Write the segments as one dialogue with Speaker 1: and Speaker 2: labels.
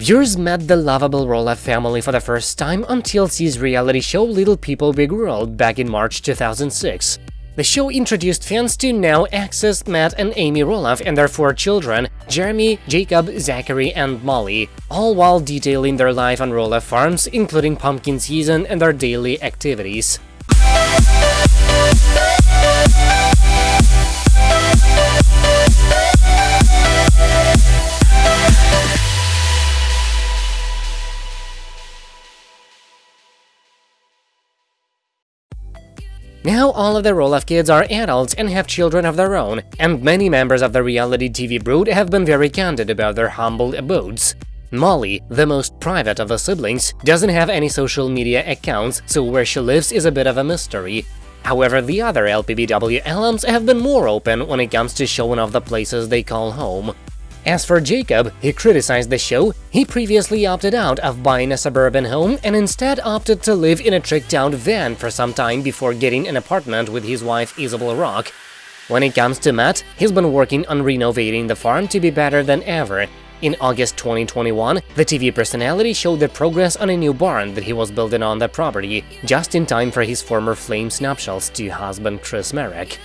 Speaker 1: Viewers met the lovable Roloff family for the first time on TLC's reality show Little People Big World back in March 2006. The show introduced fans to now access Matt and Amy Roloff and their four children, Jeremy, Jacob, Zachary, and Molly, all while detailing their life on Roloff farms, including pumpkin season and their daily activities. Now all of the Roloff kids are adults and have children of their own, and many members of the reality TV brood have been very candid about their humble abodes. Molly, the most private of the siblings, doesn't have any social media accounts, so where she lives is a bit of a mystery. However, the other LPBW alums have been more open when it comes to showing off the places they call home. As for Jacob, he criticized the show, he previously opted out of buying a suburban home and instead opted to live in a tricked-out van for some time before getting an apartment with his wife Isabel Rock. When it comes to Matt, he's been working on renovating the farm to be better than ever. In August 2021, the TV personality showed the progress on a new barn that he was building on the property, just in time for his former Flames nuptials to husband Chris Marek.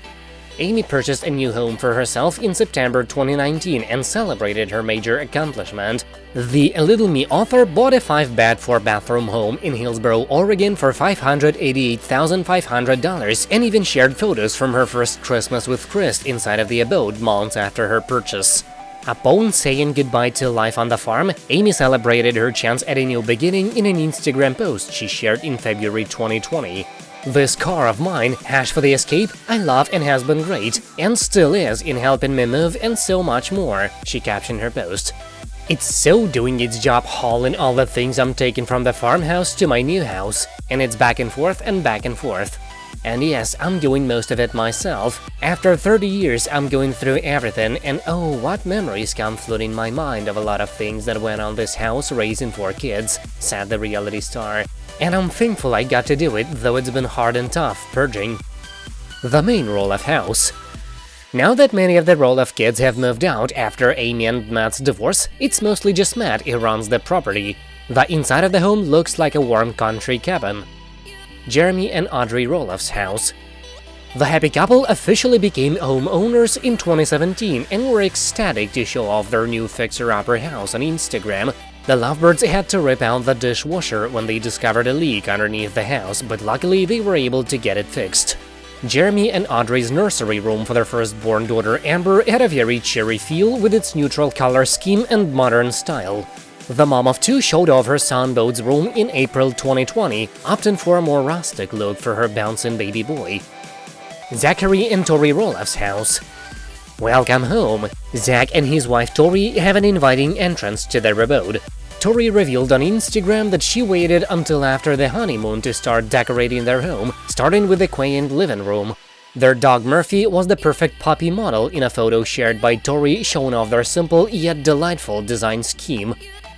Speaker 1: Amy purchased a new home for herself in September 2019 and celebrated her major accomplishment. The A Little Me author bought a 5-bed 4-bathroom home in Hillsboro, Oregon for $588,500 and even shared photos from her first Christmas with Chris inside of the abode months after her purchase. Upon saying goodbye to life on the farm, Amy celebrated her chance at a new beginning in an Instagram post she shared in February 2020. This car of mine, hash for the escape, I love and has been great, and still is in helping me move and so much more, she captioned her post. It's so doing its job hauling all the things I'm taking from the farmhouse to my new house, and it's back and forth and back and forth. And yes, I'm doing most of it myself. After 30 years, I'm going through everything, and oh, what memories come flooding my mind of a lot of things that went on this house raising four kids, said the reality star and I'm thankful I got to do it, though it's been hard and tough purging. The main Roloff house. Now that many of the Roloff kids have moved out after Amy and Matt's divorce, it's mostly just Matt who runs the property. The inside of the home looks like a warm country cabin. Jeremy and Audrey Roloff's house. The happy couple officially became homeowners in 2017 and were ecstatic to show off their new fixer-upper house on Instagram, the lovebirds had to rip out the dishwasher when they discovered a leak underneath the house, but luckily they were able to get it fixed. Jeremy and Audrey's nursery room for their firstborn daughter Ember had a very cheery feel with its neutral color scheme and modern style. The mom of two showed off her son Bode's room in April 2020, opting for a more rustic look for her bouncing baby boy. Zachary and Tori Roloff's house Welcome home! Zach and his wife Tori have an inviting entrance to their abode. Tori revealed on Instagram that she waited until after the honeymoon to start decorating their home, starting with the quaint living room. Their dog Murphy was the perfect puppy model in a photo shared by Tori showing off their simple yet delightful design scheme.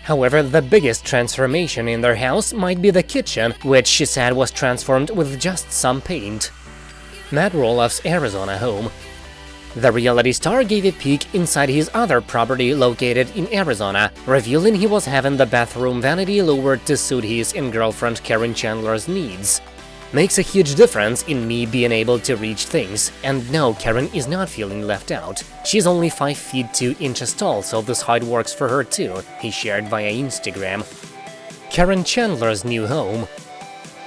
Speaker 1: However, the biggest transformation in their house might be the kitchen, which she said was transformed with just some paint. Matt Roloff's Arizona home the reality star gave a peek inside his other property located in Arizona, revealing he was having the bathroom vanity lowered to suit his and girlfriend Karen Chandler's needs. Makes a huge difference in me being able to reach things, and no, Karen is not feeling left out. She's only 5 feet 2 inches tall, so this height works for her too, he shared via Instagram. Karen Chandler's new home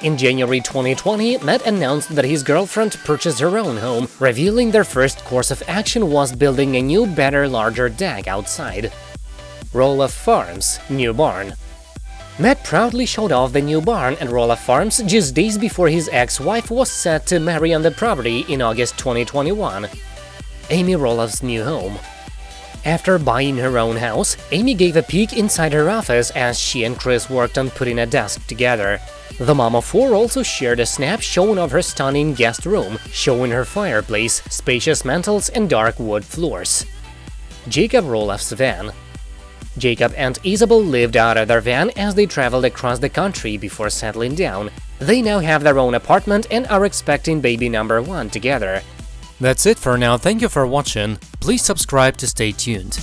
Speaker 1: in January 2020, Matt announced that his girlfriend purchased her own home, revealing their first course of action was building a new, better, larger deck outside. Roloff Farms New Barn Matt proudly showed off the new barn at Roloff Farms just days before his ex-wife was set to marry on the property in August 2021. Amy Roloff's new home after buying her own house, Amy gave a peek inside her office as she and Chris worked on putting a desk together. The mom of four also shared a snap showing of her stunning guest room, showing her fireplace, spacious mantels and dark wood floors. Jacob Roloff's van Jacob and Isabel lived out of their van as they traveled across the country before settling down. They now have their own apartment and are expecting baby number one together.
Speaker 2: That's it for now, thank you for watching, please subscribe to stay tuned.